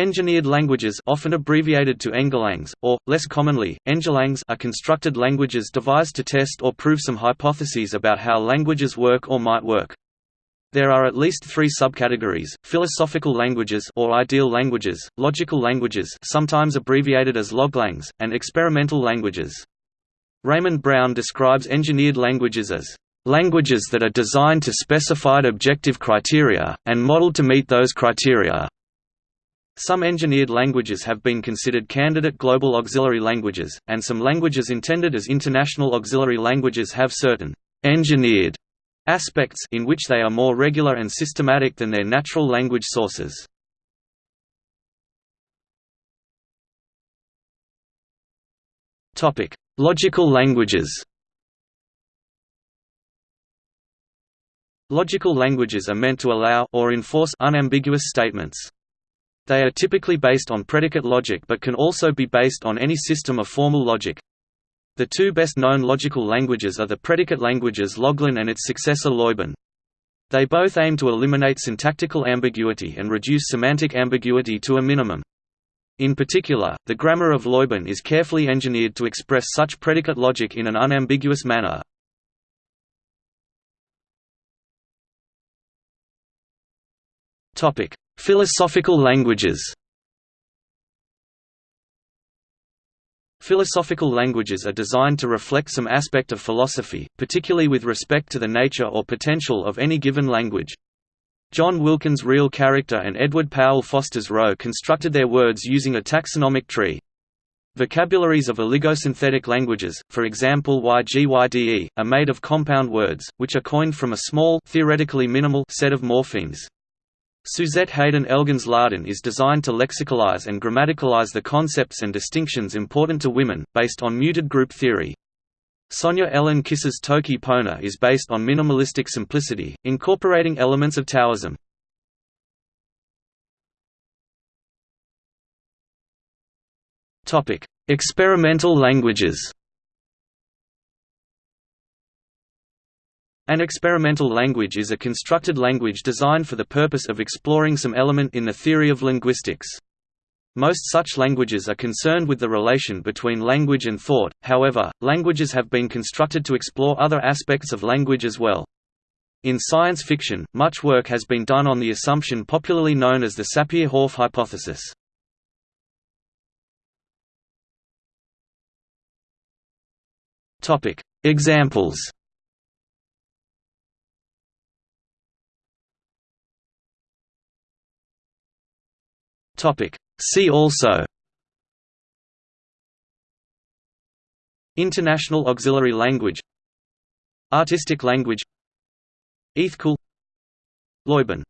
Engineered languages often abbreviated to Engelangs, or, less commonly, Engelangs are constructed languages devised to test or prove some hypotheses about how languages work or might work. There are at least three subcategories, philosophical languages or ideal languages, logical languages sometimes abbreviated as loglangs, and experimental languages. Raymond Brown describes engineered languages as languages that are designed to specified objective criteria, and modeled to meet those criteria. Some engineered languages have been considered candidate global auxiliary languages, and some languages intended as international auxiliary languages have certain engineered aspects in which they are more regular and systematic than their natural language sources. Topic: Logical languages. Logical languages are meant to allow or enforce unambiguous statements. They are typically based on predicate logic but can also be based on any system of formal logic. The two best-known logical languages are the predicate languages Loglan and its successor Lojban. They both aim to eliminate syntactical ambiguity and reduce semantic ambiguity to a minimum. In particular, the grammar of Lojban is carefully engineered to express such predicate logic in an unambiguous manner. Philosophical languages Philosophical languages are designed to reflect some aspect of philosophy, particularly with respect to the nature or potential of any given language. John Wilkins' Real Character and Edward Powell Foster's Ro constructed their words using a taxonomic tree. Vocabularies of oligosynthetic languages, for example YGYDE, are made of compound words, which are coined from a small theoretically minimal set of morphemes. Suzette Haden Elgin's Láadan is designed to lexicalize and grammaticalize the concepts and distinctions important to women, based on muted group theory. Sonja Elen Kisa's Toki Pona is based on minimalistic simplicity, incorporating elements of Taoism. Experimental languages An experimental language is a constructed language designed for the purpose of exploring some element in the theory of linguistics. Most such languages are concerned with the relation between language and thought, however, languages have been constructed to explore other aspects of language as well. In science fiction, much work has been done on the assumption popularly known as the Sapir-Whorf hypothesis. Examples Topic. See also. International auxiliary language. Artistic language. Ithkuil Lojban